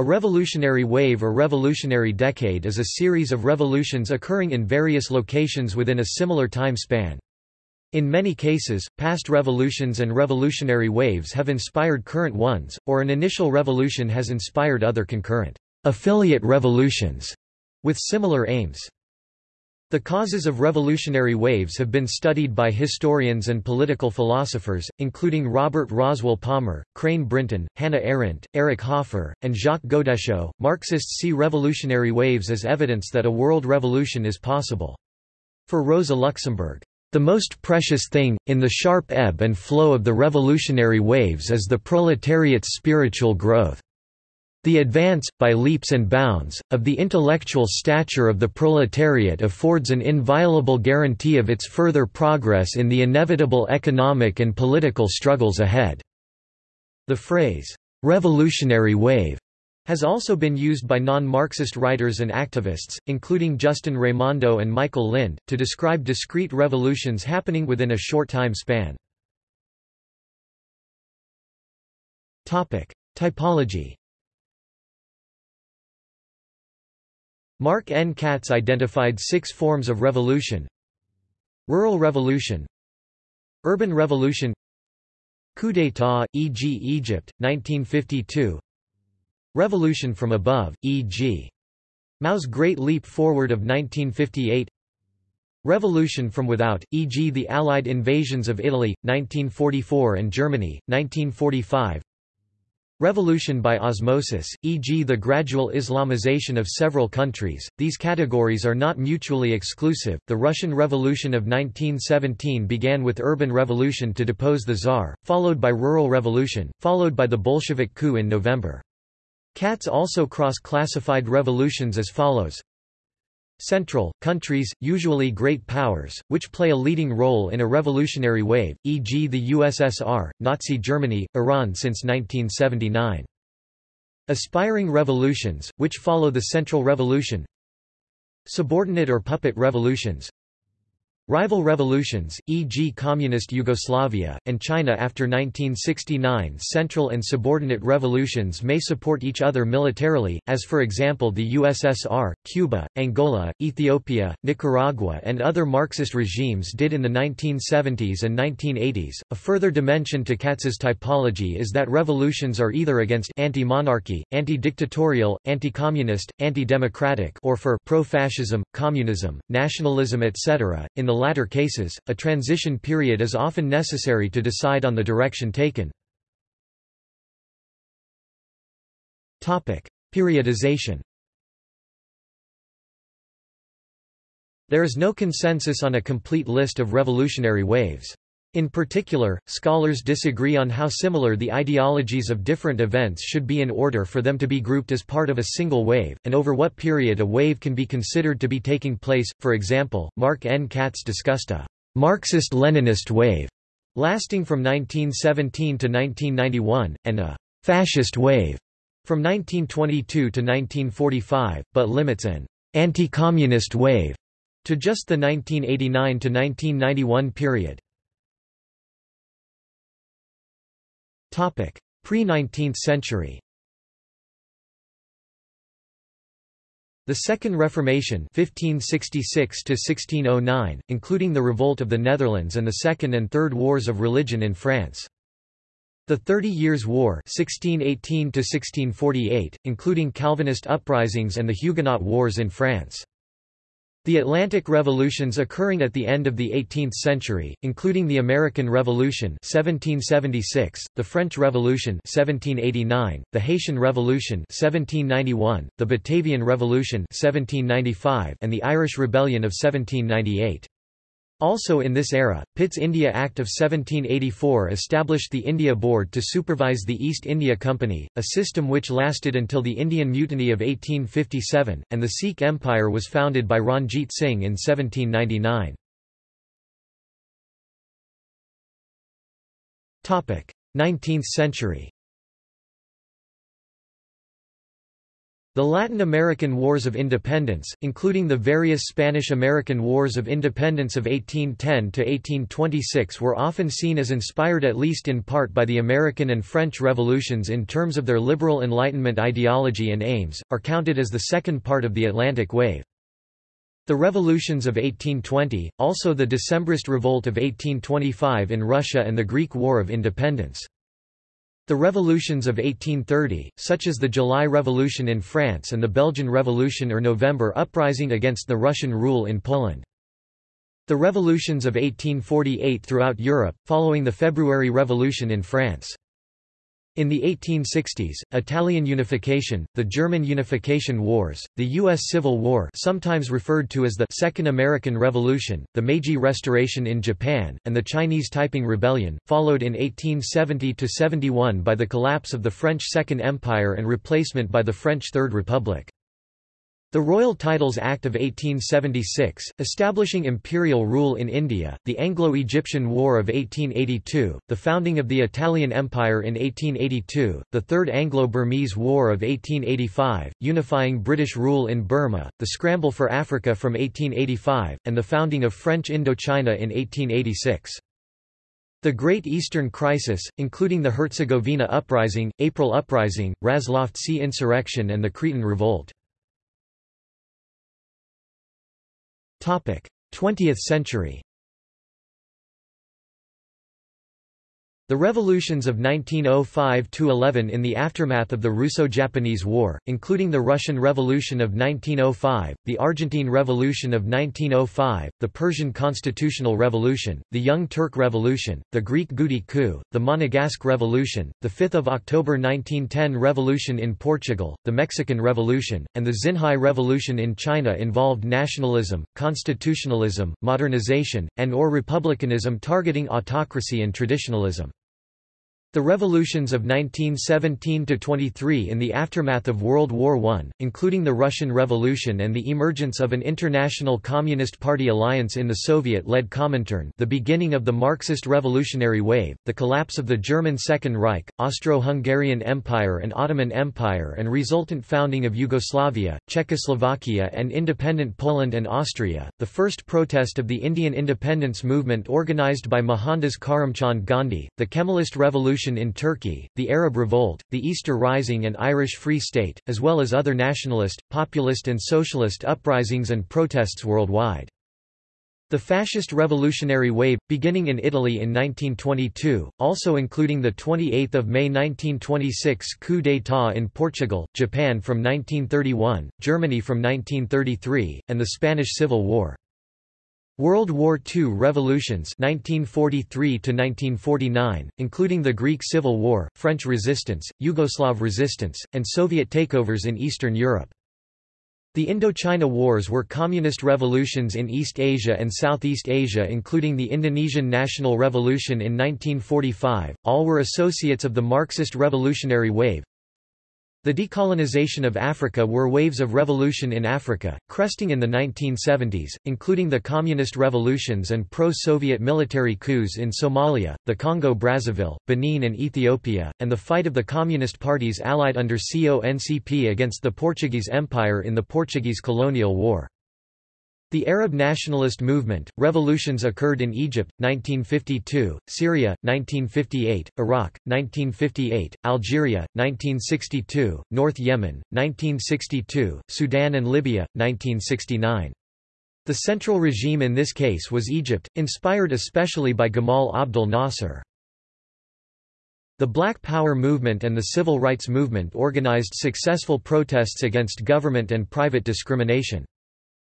A revolutionary wave or revolutionary decade is a series of revolutions occurring in various locations within a similar time span. In many cases, past revolutions and revolutionary waves have inspired current ones, or an initial revolution has inspired other concurrent affiliate revolutions with similar aims. The causes of revolutionary waves have been studied by historians and political philosophers, including Robert Roswell Palmer, Crane Brinton, Hannah Arendt, Eric Hoffer, and Jacques Godechot. Marxists see revolutionary waves as evidence that a world revolution is possible. For Rosa Luxemburg, the most precious thing, in the sharp ebb and flow of the revolutionary waves is the proletariat's spiritual growth. The advance, by leaps and bounds, of the intellectual stature of the proletariat affords an inviolable guarantee of its further progress in the inevitable economic and political struggles ahead. The phrase, revolutionary wave, has also been used by non-Marxist writers and activists, including Justin Raimondo and Michael Lind, to describe discrete revolutions happening within a short time span. Typology Mark N. Katz identified six forms of revolution Rural revolution Urban revolution Coup d'état, e.g. Egypt, 1952 Revolution from above, e.g. Mao's Great Leap Forward of 1958 Revolution from without, e.g. the Allied invasions of Italy, 1944 and Germany, 1945 Revolution by osmosis, e.g. the gradual Islamization of several countries. These categories are not mutually exclusive. The Russian Revolution of 1917 began with urban revolution to depose the Tsar, followed by rural revolution, followed by the Bolshevik coup in November. Katz also cross-classified revolutions as follows Central, countries, usually great powers, which play a leading role in a revolutionary wave, e.g. the USSR, Nazi Germany, Iran since 1979. Aspiring revolutions, which follow the Central Revolution Subordinate or puppet revolutions Rival revolutions, e.g. Communist Yugoslavia, and China after 1969 central and subordinate revolutions may support each other militarily, as for example the USSR, Cuba, Angola, Ethiopia, Nicaragua and other Marxist regimes did in the 1970s and 1980s. A further dimension to Katz's typology is that revolutions are either against anti-monarchy, anti-dictatorial, anti-communist, anti-democratic or for pro-fascism, communism, nationalism etc. In the latter cases, a transition period is often necessary to decide on the direction taken. Periodization There is no consensus on a complete list of revolutionary waves. In particular, scholars disagree on how similar the ideologies of different events should be in order for them to be grouped as part of a single wave, and over what period a wave can be considered to be taking place. For example, Mark N. Katz discussed a Marxist-Leninist wave lasting from 1917 to 1991, and a fascist wave from 1922 to 1945, but limits an anti-communist wave to just the 1989 to 1991 period. Pre-19th century The Second Reformation (1566–1609), including the Revolt of the Netherlands and the Second and Third Wars of Religion in France. The Thirty Years' War 1618 including Calvinist uprisings and the Huguenot Wars in France. The Atlantic revolutions occurring at the end of the 18th century, including the American Revolution 1776, the French Revolution 1789, the Haitian Revolution 1791, the Batavian Revolution 1795, and the Irish Rebellion of 1798. Also in this era, Pitt's India Act of 1784 established the India Board to supervise the East India Company, a system which lasted until the Indian Mutiny of 1857, and the Sikh Empire was founded by Ranjit Singh in 1799. 19th century The Latin American Wars of Independence, including the various Spanish-American Wars of Independence of 1810–1826 were often seen as inspired at least in part by the American and French revolutions in terms of their liberal Enlightenment ideology and aims, are counted as the second part of the Atlantic Wave. The revolutions of 1820, also the Decembrist Revolt of 1825 in Russia and the Greek War of Independence. The revolutions of 1830, such as the July Revolution in France and the Belgian Revolution or November Uprising against the Russian rule in Poland. The revolutions of 1848 throughout Europe, following the February Revolution in France. In the 1860s, Italian unification, the German unification wars, the U.S. Civil War sometimes referred to as the Second American Revolution, the Meiji Restoration in Japan, and the Chinese Taiping Rebellion, followed in 1870–71 by the collapse of the French Second Empire and replacement by the French Third Republic. The Royal Titles Act of 1876, establishing imperial rule in India, the Anglo-Egyptian War of 1882, the founding of the Italian Empire in 1882, the Third Anglo-Burmese War of 1885, unifying British rule in Burma, the scramble for Africa from 1885, and the founding of French Indochina in 1886. The Great Eastern Crisis, including the Herzegovina Uprising, April Uprising, Razlovtsi insurrection and the Cretan Revolt. 20th century The revolutions of 1905–11 in the aftermath of the Russo-Japanese War, including the Russian Revolution of 1905, the Argentine Revolution of 1905, the Persian Constitutional Revolution, the Young Turk Revolution, the Greek Goudi coup, the Monegasque Revolution, the 5 October 1910 Revolution in Portugal, the Mexican Revolution, and the Xinhai Revolution in China involved nationalism, constitutionalism, modernization, and or republicanism targeting autocracy and traditionalism. The revolutions of 1917–23 in the aftermath of World War I, including the Russian Revolution and the emergence of an international Communist Party alliance in the Soviet-led Comintern the beginning of the Marxist revolutionary wave, the collapse of the German Second Reich, Austro-Hungarian Empire and Ottoman Empire and resultant founding of Yugoslavia, Czechoslovakia and independent Poland and Austria, the first protest of the Indian independence movement organized by Mohandas Karamchand Gandhi, the Kemalist Revolution Revolution in Turkey, the Arab Revolt, the Easter Rising and Irish Free State, as well as other nationalist, populist and socialist uprisings and protests worldwide. The fascist revolutionary wave, beginning in Italy in 1922, also including the 28 May 1926 coup d'état in Portugal, Japan from 1931, Germany from 1933, and the Spanish Civil War. World War II revolutions 1943 1949, including the Greek Civil War, French resistance, Yugoslav resistance, and Soviet takeovers in Eastern Europe. The Indochina Wars were communist revolutions in East Asia and Southeast Asia including the Indonesian National Revolution in 1945, all were associates of the Marxist revolutionary wave, the decolonization of Africa were waves of revolution in Africa, cresting in the 1970s, including the Communist revolutions and pro-Soviet military coups in Somalia, the Congo-Brazzaville, Benin and Ethiopia, and the fight of the Communist parties allied under CONCP against the Portuguese Empire in the Portuguese colonial war. The Arab nationalist movement, revolutions occurred in Egypt, 1952, Syria, 1958, Iraq, 1958, Algeria, 1962, North Yemen, 1962, Sudan and Libya, 1969. The central regime in this case was Egypt, inspired especially by Gamal Abdel Nasser. The Black Power movement and the Civil Rights Movement organized successful protests against government and private discrimination.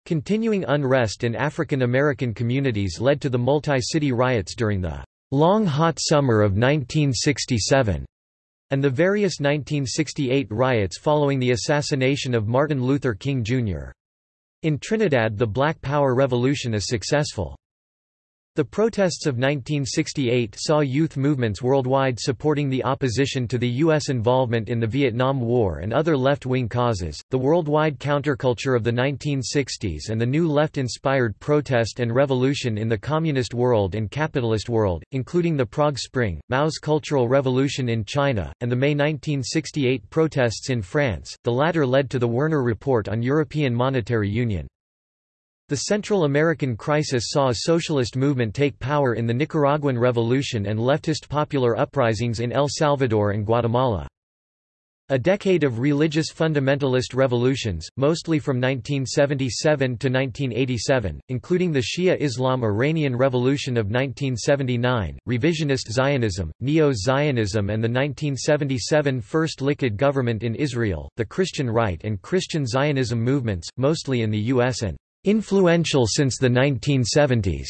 Continuing unrest in African American communities led to the multi-city riots during the long hot summer of 1967 and the various 1968 riots following the assassination of Martin Luther King Jr. In Trinidad the Black Power Revolution is successful. The protests of 1968 saw youth movements worldwide supporting the opposition to the U.S. involvement in the Vietnam War and other left-wing causes. The worldwide counterculture of the 1960s and the new left-inspired protest and revolution in the communist world and capitalist world, including the Prague Spring, Mao's Cultural Revolution in China, and the May 1968 protests in France. The latter led to the Werner Report on European Monetary Union. The Central American crisis saw a socialist movement take power in the Nicaraguan Revolution and leftist popular uprisings in El Salvador and Guatemala. A decade of religious fundamentalist revolutions, mostly from 1977 to 1987, including the Shia Islam Iranian Revolution of 1979, revisionist Zionism, Neo-Zionism and the 1977 First Likud government in Israel, the Christian Right and Christian Zionism movements, mostly in the U.S. and influential since the 1970s.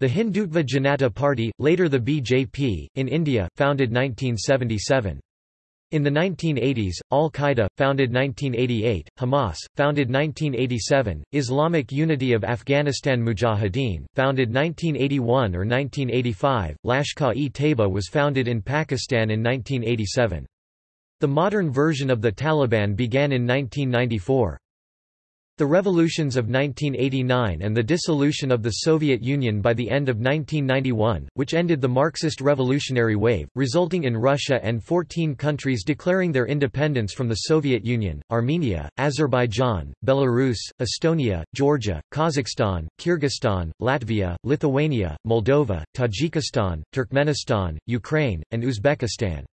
The Hindutva Janata Party, later the BJP, in India, founded 1977. In the 1980s, Al-Qaeda, founded 1988, Hamas, founded 1987, Islamic Unity of Afghanistan Mujahideen, founded 1981 or 1985, Lashkar-e-Taiba was founded in Pakistan in 1987. The modern version of the Taliban began in 1994. The revolutions of 1989 and the dissolution of the Soviet Union by the end of 1991, which ended the Marxist revolutionary wave, resulting in Russia and 14 countries declaring their independence from the Soviet Union, Armenia, Azerbaijan, Belarus, Estonia, Georgia, Kazakhstan, Kyrgyzstan, Latvia, Lithuania, Moldova, Tajikistan, Turkmenistan, Ukraine, and Uzbekistan.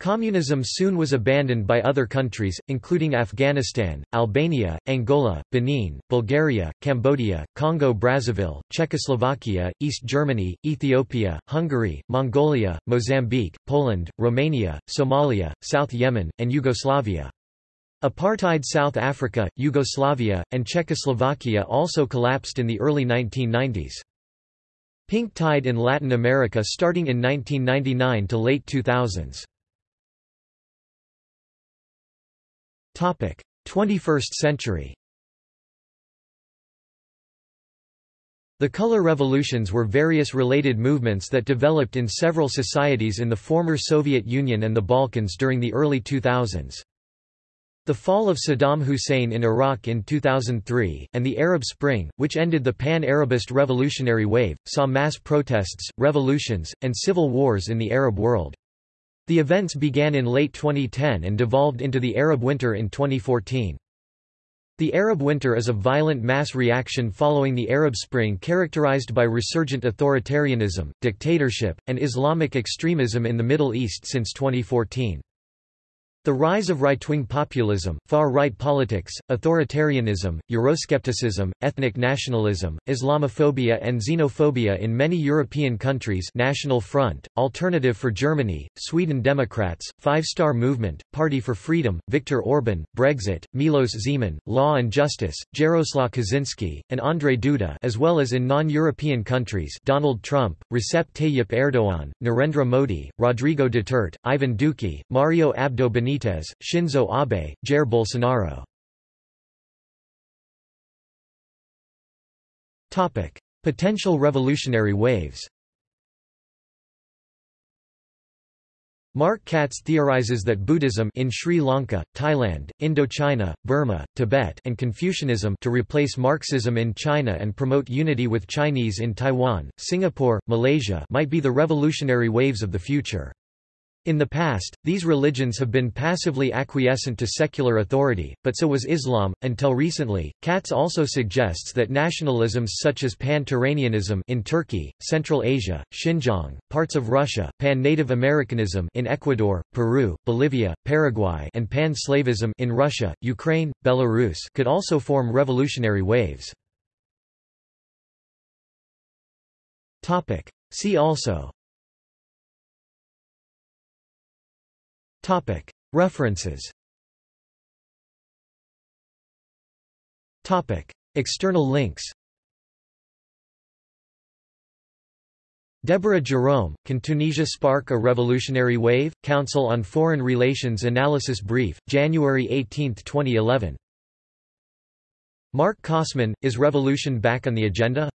Communism soon was abandoned by other countries, including Afghanistan, Albania, Angola, Benin, Bulgaria, Cambodia, Congo-Brazzaville, Czechoslovakia, East Germany, Ethiopia, Hungary, Mongolia, Mozambique, Poland, Romania, Somalia, South Yemen, and Yugoslavia. Apartheid South Africa, Yugoslavia, and Czechoslovakia also collapsed in the early 1990s. Pink tide in Latin America starting in 1999 to late 2000s. 21st century The color revolutions were various related movements that developed in several societies in the former Soviet Union and the Balkans during the early 2000s. The fall of Saddam Hussein in Iraq in 2003, and the Arab Spring, which ended the pan-Arabist revolutionary wave, saw mass protests, revolutions, and civil wars in the Arab world. The events began in late 2010 and devolved into the Arab Winter in 2014. The Arab Winter is a violent mass reaction following the Arab Spring characterized by resurgent authoritarianism, dictatorship, and Islamic extremism in the Middle East since 2014. The rise of right-wing populism, far-right politics, authoritarianism, Euroscepticism, ethnic nationalism, Islamophobia and xenophobia in many European countries National Front, Alternative for Germany, Sweden Democrats, Five Star Movement, Party for Freedom, Viktor Orban, Brexit, Milos Zeman, Law and Justice, Jaroslaw Kaczynski, and Andrzej Duda as well as in non-European countries Donald Trump, Recep Tayyip Erdogan, Narendra Modi, Rodrigo Duterte, Ivan Duque, Mario Abdo Benitez, Shinzo Abe, Jair Bolsonaro. Topic: Potential revolutionary waves Mark Katz theorizes that Buddhism in Sri Lanka, Thailand, Indochina, Burma, Tibet and Confucianism to replace Marxism in China and promote unity with Chinese in Taiwan, Singapore, Malaysia might be the revolutionary waves of the future. In the past, these religions have been passively acquiescent to secular authority, but so was Islam, until recently. Katz also suggests that nationalisms such as Pan-Turanianism in Turkey, Central Asia, Xinjiang, parts of Russia, Pan-Native Americanism in Ecuador, Peru, Bolivia, Paraguay and Pan-Slavism in Russia, Ukraine, Belarus could also form revolutionary waves. See also References External links Deborah Jerome, Can Tunisia Spark a Revolutionary Wave? Council on Foreign Relations Analysis Brief, January 18, 2011. Mark Kossmann, Is Revolution Back on the Agenda?